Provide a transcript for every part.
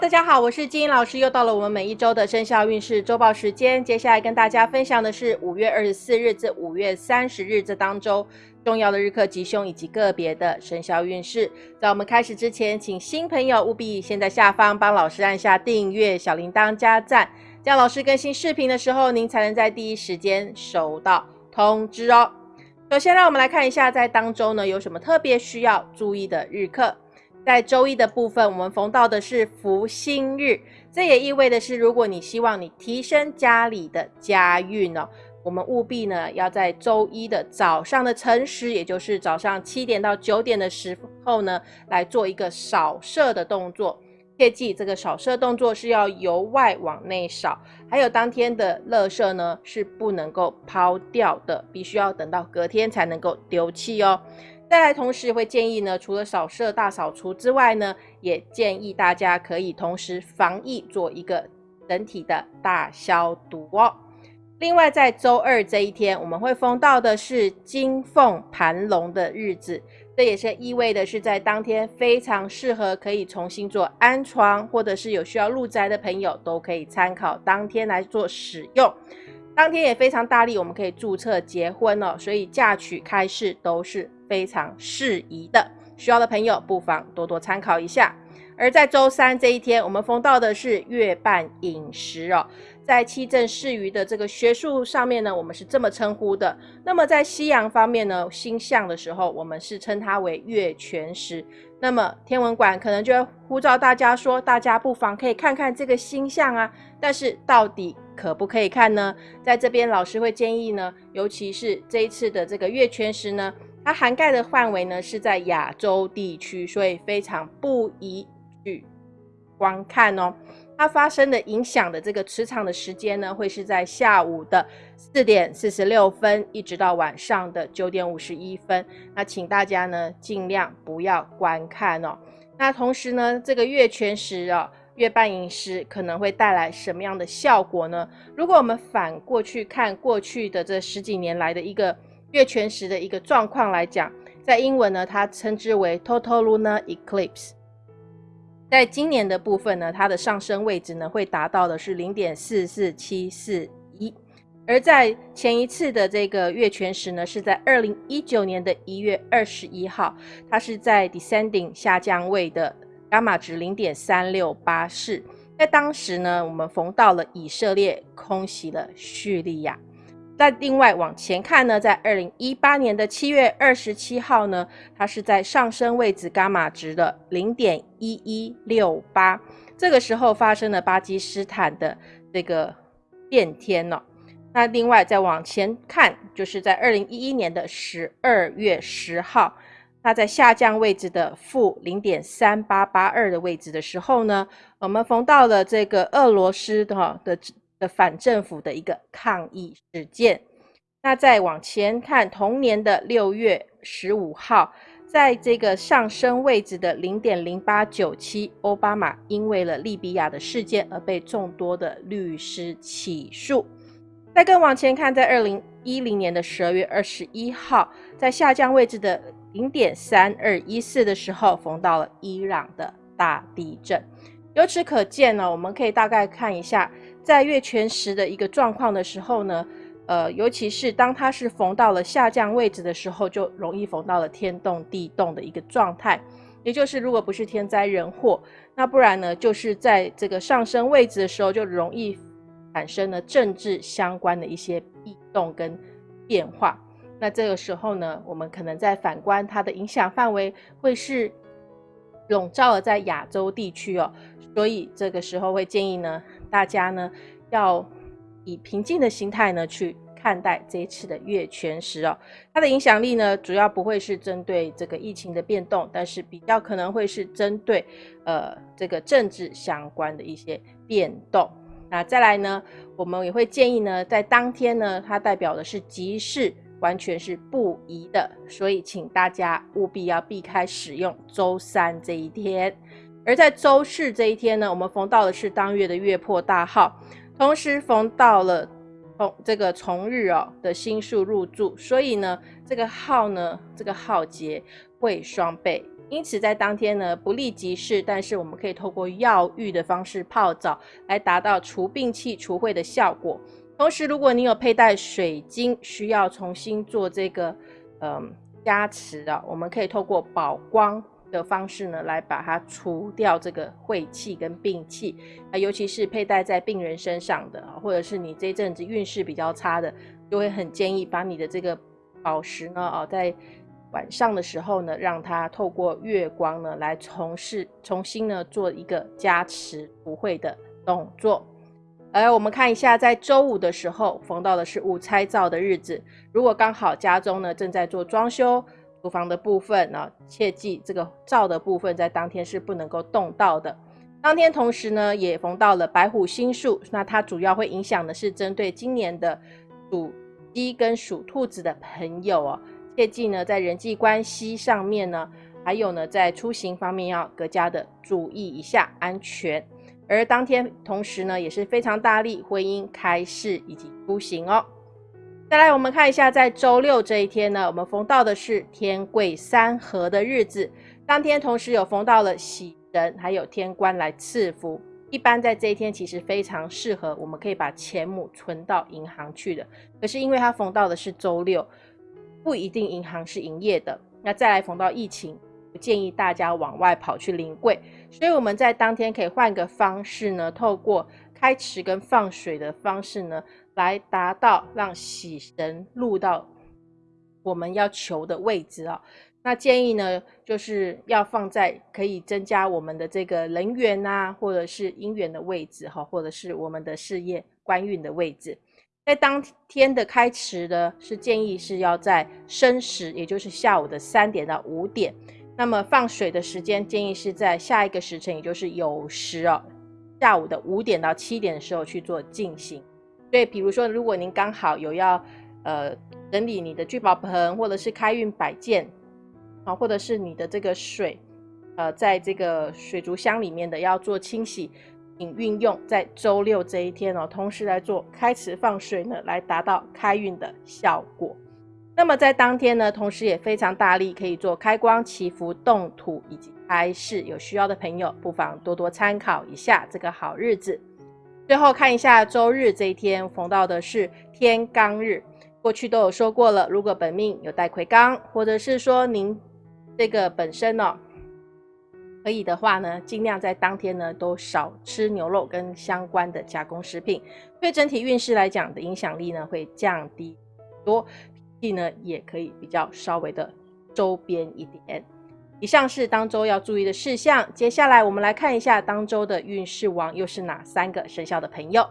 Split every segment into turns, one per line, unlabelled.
大家好，我是金英老师，又到了我们每一周的生肖运势周报时间。接下来跟大家分享的是五月二十四日至五月三十日这当周重要的日课吉凶以及个别的生肖运势。在我们开始之前，请新朋友务必先在下方帮老师按下订阅、小铃铛加赞，这样老师更新视频的时候，您才能在第一时间收到通知哦。首先，让我们来看一下在当周呢有什么特别需要注意的日课。在周一的部分，我们逢到的是福星日，这也意味的是，如果你希望你提升家里的家运哦，我们务必呢要在周一的早上的辰时，也就是早上七点到九点的时候呢，来做一个扫射的动作。切记，这个扫射动作是要由外往内扫，还有当天的垃圾呢是不能够抛掉的，必须要等到隔天才能够丢弃哦。再来，同时会建议呢，除了扫射大扫除之外呢，也建议大家可以同时防疫做一个整体的大消毒哦。另外，在周二这一天，我们会封到的是金凤盘龙的日子，这也是意味的是在当天非常适合可以重新做安床，或者是有需要入宅的朋友都可以参考当天来做使用。当天也非常大力，我们可以注册结婚哦，所以嫁娶开市都是。非常适宜的，需要的朋友不妨多多参考一下。而在周三这一天，我们封到的是月半饮食哦。在七正四余的这个学术上面呢，我们是这么称呼的。那么在西洋方面呢，星象的时候，我们是称它为月全食。那么天文馆可能就会呼召大家说，大家不妨可以看看这个星象啊。但是到底可不可以看呢？在这边老师会建议呢，尤其是这一次的这个月全食呢。它涵盖的范围呢是在亚洲地区，所以非常不宜去观看哦。它发生的影响的这个磁场的时间呢，会是在下午的四点四十六分，一直到晚上的九点五十一分。那请大家呢尽量不要观看哦。那同时呢，这个月全食啊，月半饮食可能会带来什么样的效果呢？如果我们反过去看过去的这十几年来的一个。月全食的一个状况来讲，在英文呢，它称之为 total lunar eclipse。在今年的部分呢，它的上升位置呢会达到的是零点四四七四一，而在前一次的这个月全食呢，是在二零一九年的一月二十一号，它是在 descending 下降位的伽马值零点三六八四，在当时呢，我们逢到了以色列空袭了叙利亚。在另外往前看呢，在二零一八年的七月二十七号呢，它是在上升位置伽马值的零点一一六八，这个时候发生了巴基斯坦的这个变天了。那另外再往前看，就是在二零一一年的十二月十号，它在下降位置的负零点三八八二的位置的时候呢，我们逢到了这个俄罗斯的的。的反政府的一个抗议事件。那再往前看，同年的六月十五号，在这个上升位置的零点零八九七，奥巴马因为了利比亚的事件而被众多的律师起诉。再更往前看，在二零一零年的十二月二十一号，在下降位置的零点三二一四的时候，逢到了伊朗的大地震。由此可见呢，我们可以大概看一下。在月全食的一个状况的时候呢，呃，尤其是当它是逢到了下降位置的时候，就容易逢到了天动地动的一个状态。也就是如果不是天灾人祸，那不然呢，就是在这个上升位置的时候，就容易产生了政治相关的一些异动跟变化。那这个时候呢，我们可能在反观它的影响范围会是笼罩了在亚洲地区哦，所以这个时候会建议呢。大家呢要以平静的心态呢去看待这一次的月全食哦，它的影响力呢主要不会是针对这个疫情的变动，但是比较可能会是针对呃这个政治相关的一些变动。那再来呢，我们也会建议呢，在当天呢，它代表的是吉事，完全是不宜的，所以请大家务必要避开使用周三这一天。而在周四这一天呢，我们逢到的是当月的月破大号，同时逢到了从这个重日哦的星数入住，所以呢，这个号呢，这个号节会双倍因此在当天呢不利即事，但是我们可以透过药浴的方式泡澡来达到除病气、除秽的效果。同时，如果你有佩戴水晶，需要重新做这个嗯加持的，我们可以透过宝光的方式呢来把它除掉这个晦气跟病气啊，尤其是佩戴在病人身上的，或者是你这阵子运势比较差的，就会很建议把你的这个宝石呢哦在。晚上的时候呢，让它透过月光呢来从事重新呢做一个加持不会的动作。而我们看一下，在周五的时候逢到的是午拆灶的日子，如果刚好家中呢正在做装修，厨房的部分呢，切记这个灶的部分在当天是不能够动到的。当天同时呢也逢到了白虎星数，那它主要会影响的是针对今年的属鸡跟属兔子的朋友哦。切记呢，在人际关系上面呢，还有呢，在出行方面要更加的注意一下安全。而当天同时呢，也是非常大力婚姻开市以及出行哦。再来，我们看一下，在周六这一天呢，我们逢到的是天贵三合的日子。当天同时有逢到了喜人，还有天官来赐福。一般在这一天，其实非常适合，我们可以把钱母存到银行去的。可是因为它逢到的是周六。不一定银行是营业的，那再来逢到疫情，不建议大家往外跑去临柜，所以我们在当天可以换个方式呢，透过开池跟放水的方式呢，来达到让喜神入到我们要求的位置啊。那建议呢，就是要放在可以增加我们的这个人缘啊，或者是姻缘的位置哈，或者是我们的事业官运的位置。在当天的开池呢，是建议是要在申时，也就是下午的三点到五点。那么放水的时间建议是在下一个时辰，也就是酉时哦，下午的五点到七点的时候去做进行。对，比如说，如果您刚好有要呃整理你的聚宝盆，或者是开运摆件啊，或者是你的这个水呃，在这个水族箱里面的要做清洗。请运用在周六这一天哦，同时来做开池放水呢，来达到开运的效果。那么在当天呢，同时也非常大力可以做开光、祈福、动土以及开市。有需要的朋友不妨多多参考一下这个好日子。最后看一下周日这一天逢到的是天罡日，过去都有说过了。如果本命有带魁罡，或者是说您这个本身呢。可以的话呢，尽量在当天呢都少吃牛肉跟相关的加工食品，对整体运势来讲的影响力呢会降低多，脾气呢也可以比较稍微的周边一点。以上是当周要注意的事项，接下来我们来看一下当周的运势王又是哪三个生肖的朋友。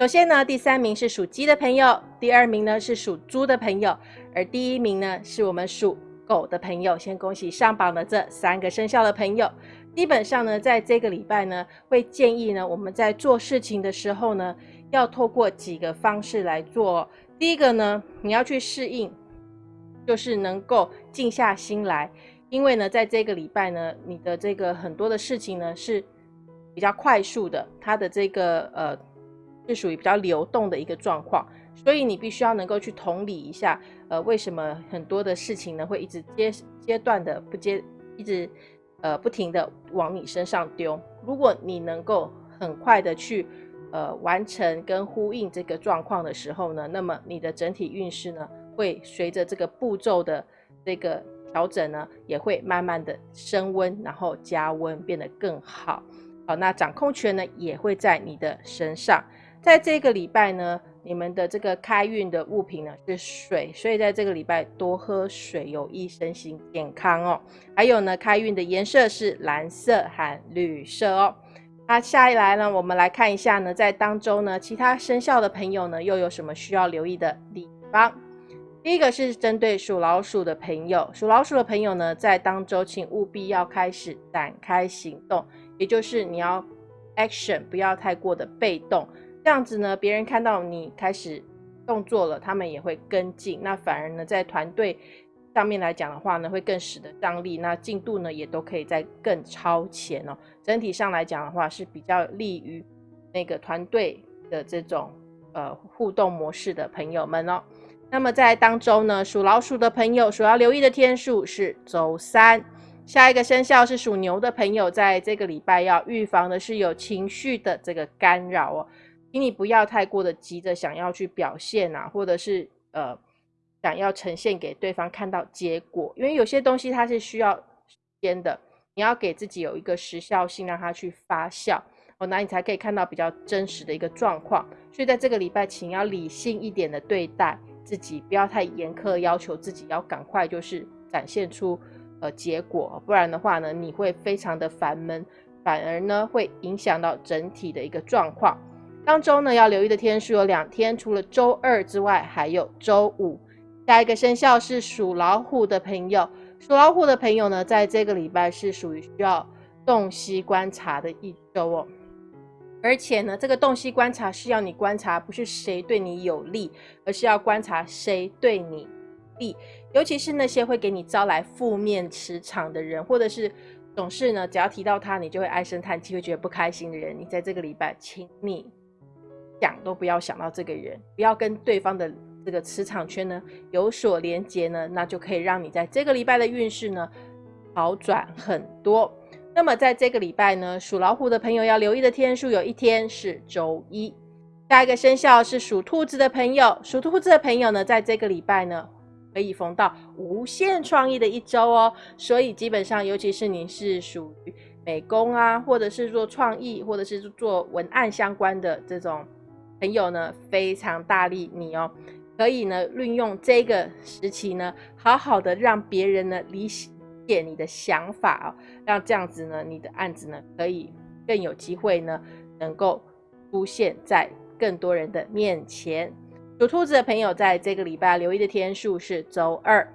首先呢，第三名是属鸡的朋友，第二名呢是属猪的朋友，而第一名呢是我们属。狗的朋友，先恭喜上榜的这三个生肖的朋友。基本上呢，在这个礼拜呢，会建议呢，我们在做事情的时候呢，要透过几个方式来做。第一个呢，你要去适应，就是能够静下心来，因为呢，在这个礼拜呢，你的这个很多的事情呢是比较快速的，它的这个呃是属于比较流动的一个状况。所以你必须要能够去同理一下，呃，为什么很多的事情呢会一直阶阶段的不接，一直呃不停的往你身上丢。如果你能够很快的去呃完成跟呼应这个状况的时候呢，那么你的整体运势呢会随着这个步骤的这个调整呢，也会慢慢的升温，然后加温变得更好。好，那掌控权呢也会在你的身上，在这个礼拜呢。你们的这个开运的物品呢是水，所以在这个礼拜多喝水有益身心健康哦。还有呢，开运的颜色是蓝色和绿色哦。那下一来呢，我们来看一下呢，在当周呢，其他生肖的朋友呢又有什么需要留意的地方？第一个是针对属老鼠的朋友，属老鼠的朋友呢，在当周请务必要开始展开行动，也就是你要 action，不要太过的被动。这样子呢，别人看到你开始动作了，他们也会跟进。那反而呢，在团队上面来讲的话呢，会更使得张力，那进度呢也都可以在更超前哦。整体上来讲的话，是比较利于那个团队的这种呃互动模式的朋友们哦。那么在当周呢，属老鼠的朋友所要留意的天数是周三。下一个生肖是属牛的朋友，在这个礼拜要预防的是有情绪的这个干扰哦，请你不要太过的急着想要去表现啊，或者是呃想要呈现给对方看到结果，因为有些东西它是需要时间的，你要给自己有一个时效性，让它去发酵哦，那你才可以看到比较真实的一个状况。所以在这个礼拜，请要理性一点的对待自己，不要太严苛要求自己，要赶快就是展现出。呃，结果不然的话呢，你会非常的烦闷，反而呢会影响到整体的一个状况。当周呢要留意的天数有两天，除了周二之外，还有周五。下一个生肖是属老虎的朋友，属老虎的朋友呢，在这个礼拜是属于需要洞悉观察的一周哦。而且呢，这个洞悉观察是要你观察，不是谁对你有利，而是要观察谁对你利。尤其是那些会给你招来负面磁场的人，或者是总是呢，只要提到他，你就会唉声叹气，会觉得不开心的人，你在这个礼拜，请你想都不要想到这个人，不要跟对方的这个磁场圈呢有所连接呢，那就可以让你在这个礼拜的运势呢好转很多。那么在这个礼拜呢，属老虎的朋友要留意的天数，有一天是周一。下一个生肖是属兔子的朋友，属兔子的朋友呢，在这个礼拜呢。可以逢到无限创意的一周哦，所以基本上，尤其是你是属于美工啊，或者是做创意，或者是做文案相关的这种朋友呢，非常大力你哦，可以呢运用这个时期呢，好好的让别人呢理解你的想法哦，让这样子呢，你的案子呢可以更有机会呢，能够出现在更多人的面前。属兔子的朋友，在这个礼拜留意的天数是周二。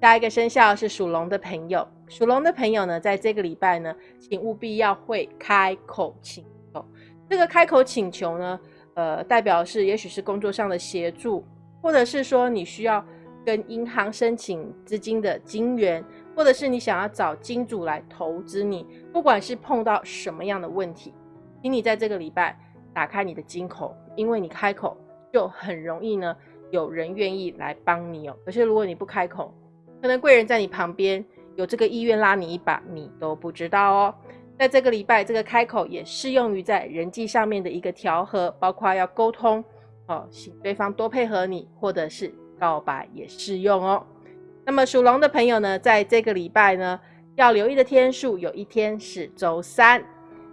下一个生肖是属龙的朋友，属龙的朋友呢，在这个礼拜呢，请务必要会开口请求。这个开口请求呢，呃，代表是也许是工作上的协助，或者是说你需要跟银行申请资金的金源，或者是你想要找金主来投资你。不管是碰到什么样的问题，请你在这个礼拜打开你的金口，因为你开口。就很容易呢，有人愿意来帮你哦。可是如果你不开口，可能贵人在你旁边有这个意愿拉你一把，你都不知道哦。在这个礼拜，这个开口也适用于在人际上面的一个调和，包括要沟通哦，请对方多配合你，或者是告白也适用哦。那么属龙的朋友呢，在这个礼拜呢，要留意的天数，有一天是周三。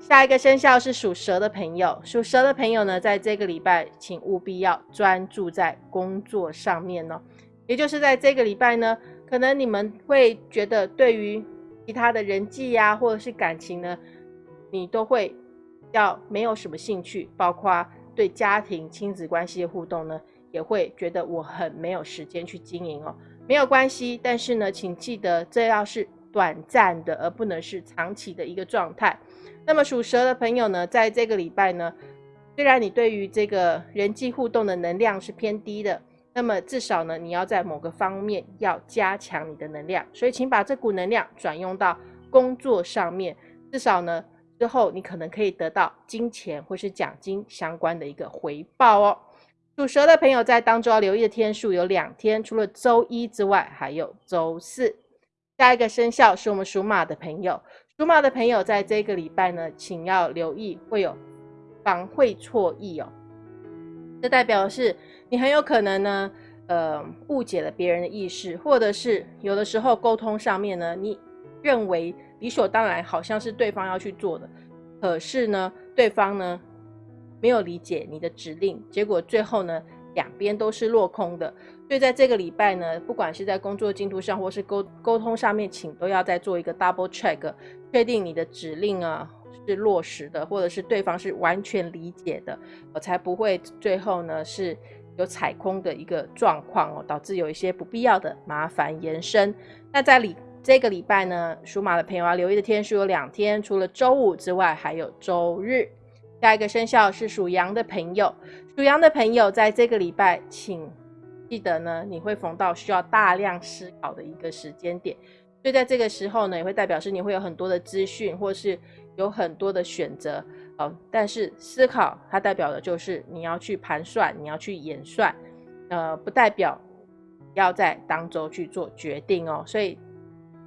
下一个生肖是属蛇的朋友，属蛇的朋友呢，在这个礼拜，请务必要专注在工作上面哦。也就是在这个礼拜呢，可能你们会觉得对于其他的人际呀，或者是感情呢，你都会要没有什么兴趣，包括对家庭亲子关系的互动呢，也会觉得我很没有时间去经营哦。没有关系，但是呢，请记得这要是短暂的，而不能是长期的一个状态。那么属蛇的朋友呢，在这个礼拜呢，虽然你对于这个人际互动的能量是偏低的，那么至少呢，你要在某个方面要加强你的能量，所以请把这股能量转用到工作上面，至少呢，之后你可能可以得到金钱或是奖金相关的一个回报哦。属蛇的朋友在当中要留意的天数有两天，除了周一之外，还有周四。下一个生肖是我们属马的朋友。属马的朋友，在这个礼拜呢，请要留意会有防会错意哦。这代表是你很有可能呢，呃，误解了别人的意思，或者是有的时候沟通上面呢，你认为理所当然，好像是对方要去做的，可是呢，对方呢没有理解你的指令，结果最后呢，两边都是落空的。所以在这个礼拜呢，不管是在工作进度上，或是沟沟通上面，请都要再做一个 double check，确定你的指令啊是落实的，或者是对方是完全理解的，我才不会最后呢是有踩空的一个状况哦，导致有一些不必要的麻烦延伸。那在礼这个礼拜呢，属马的朋友要留意的天数有两天，除了周五之外，还有周日。下一个生肖是属羊的朋友，属羊的朋友在这个礼拜，请。记得呢，你会逢到需要大量思考的一个时间点，所以在这个时候呢，也会代表是你会有很多的资讯，或是有很多的选择哦。但是思考它代表的就是你要去盘算，你要去演算，呃，不代表要在当周去做决定哦。所以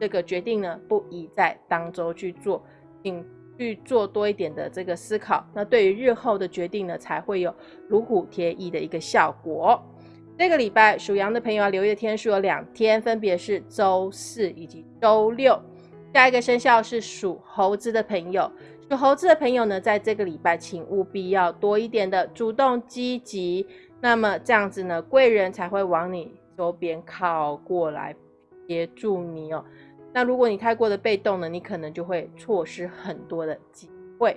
这个决定呢，不宜在当周去做，请去做多一点的这个思考。那对于日后的决定呢，才会有如虎添翼的一个效果。这个礼拜属羊的朋友要留意的天数有两天，分别是周四以及周六。下一个生肖是属猴子的朋友，属猴子的朋友呢，在这个礼拜请务必要多一点的主动积极，那么这样子呢，贵人才会往你周边靠过来协助你哦。那如果你太过的被动呢，你可能就会错失很多的机会。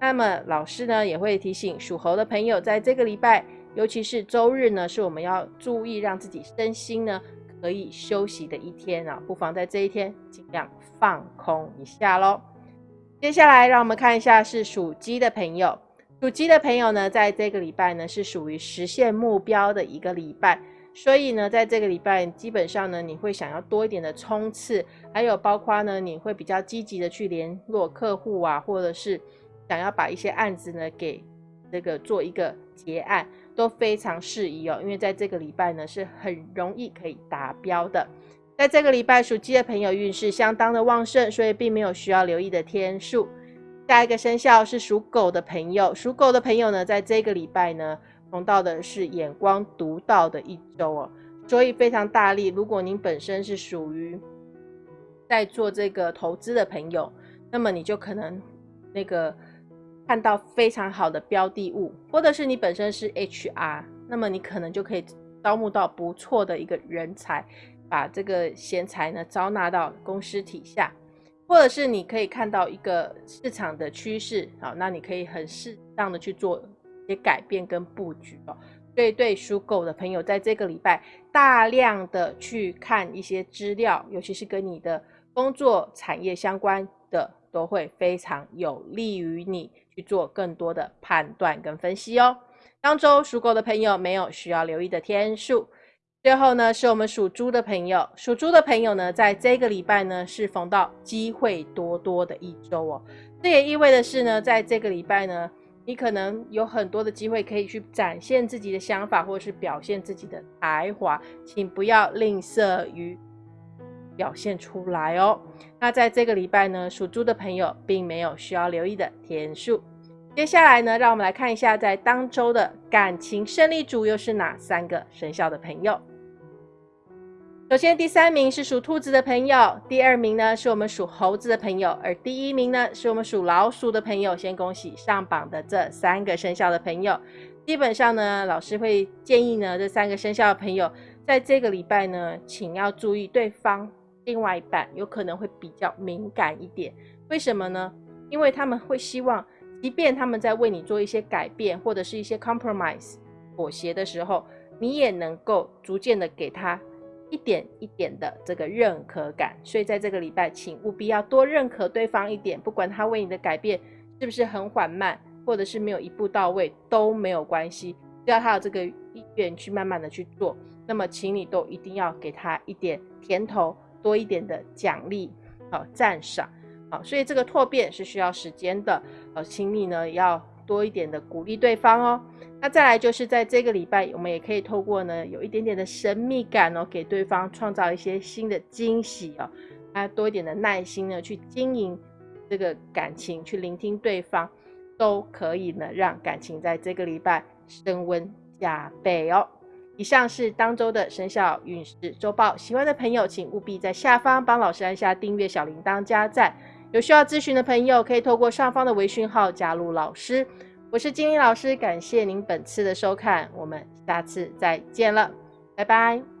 那么老师呢，也会提醒属猴的朋友，在这个礼拜。尤其是周日呢，是我们要注意让自己身心呢可以休息的一天啊，不妨在这一天尽量放空一下喽。接下来，让我们看一下是属鸡的朋友，属鸡的朋友呢，在这个礼拜呢是属于实现目标的一个礼拜，所以呢，在这个礼拜基本上呢，你会想要多一点的冲刺，还有包括呢，你会比较积极的去联络客户啊，或者是想要把一些案子呢给这个做一个结案。都非常适宜哦，因为在这个礼拜呢是很容易可以达标的。在这个礼拜属鸡的朋友运势相当的旺盛，所以并没有需要留意的天数。下一个生肖是属狗的朋友，属狗的朋友呢，在这个礼拜呢碰到的是眼光独到的一周哦，所以非常大力。如果您本身是属于在做这个投资的朋友，那么你就可能那个。看到非常好的标的物，或者是你本身是 HR，那么你可能就可以招募到不错的一个人才，把这个贤才呢招纳到公司体下，或者是你可以看到一个市场的趋势，好，那你可以很适当的去做些改变跟布局哦。所以对属狗的朋友，在这个礼拜大量的去看一些资料，尤其是跟你的工作产业相关的，都会非常有利于你。去做更多的判断跟分析哦。当周属狗的朋友没有需要留意的天数。最后呢，是我们属猪的朋友，属猪的朋友呢，在这个礼拜呢是逢到机会多多的一周哦。这也意味的是呢，在这个礼拜呢，你可能有很多的机会可以去展现自己的想法，或者是表现自己的才华，请不要吝啬于。表现出来哦。那在这个礼拜呢，属猪的朋友并没有需要留意的天数。接下来呢，让我们来看一下，在当周的感情胜利组又是哪三个生肖的朋友。首先，第三名是属兔子的朋友，第二名呢是我们属猴子的朋友，而第一名呢是我们属老鼠的朋友。先恭喜上榜的这三个生肖的朋友。基本上呢，老师会建议呢，这三个生肖的朋友在这个礼拜呢，请要注意对方。另外一半有可能会比较敏感一点，为什么呢？因为他们会希望，即便他们在为你做一些改变或者是一些 compromise 妥协的时候，你也能够逐渐的给他一点一点的这个认可感。所以在这个礼拜，请务必要多认可对方一点，不管他为你的改变是不是很缓慢，或者是没有一步到位都没有关系，只要他有这个意愿去慢慢的去做，那么请你都一定要给他一点甜头。多一点的奖励，好赞赏，好，所以这个拓变是需要时间的，呃，请你呢要多一点的鼓励对方哦。那再来就是在这个礼拜，我们也可以透过呢有一点点的神秘感哦，给对方创造一些新的惊喜哦，那，多一点的耐心呢去经营这个感情，去聆听对方，都可以呢让感情在这个礼拜升温加倍哦。以上是当周的生肖运势周报，喜欢的朋友请务必在下方帮老师按下订阅、小铃铛、加赞。有需要咨询的朋友可以透过上方的微讯号加入老师。我是金英老师，感谢您本次的收看，我们下次再见了，拜拜。